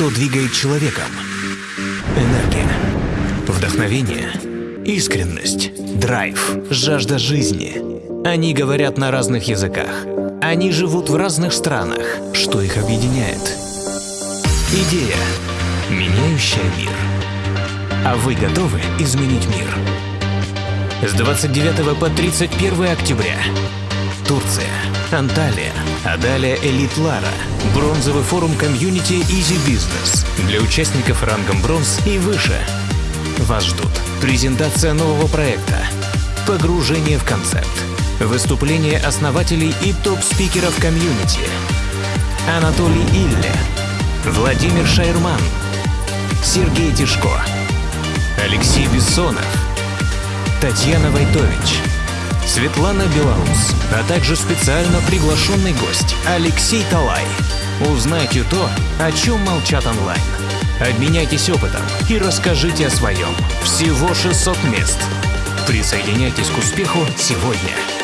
что двигает человеком. Энергия, вдохновение, искренность, драйв, жажда жизни. Они говорят на разных языках. Они живут в разных странах. Что их объединяет? Идея, меняющая мир. А вы готовы изменить мир? С 29 по 31 октября. Турция, Анталия, а далее Элит Лара, бронзовый форум комьюнити Easy Business для участников рангом бронз и выше. Вас ждут презентация нового проекта, погружение в концепт, выступления основателей и топ-спикеров комьюнити, Анатолий Илле, Владимир Шайрман, Сергей Тишко, Алексей Бессонов, Татьяна Войтович, Светлана Белорус, а также специально приглашенный гость Алексей Талай. Узнайте то, о чем молчат онлайн. Обменяйтесь опытом и расскажите о своем. Всего 600 мест. Присоединяйтесь к успеху сегодня.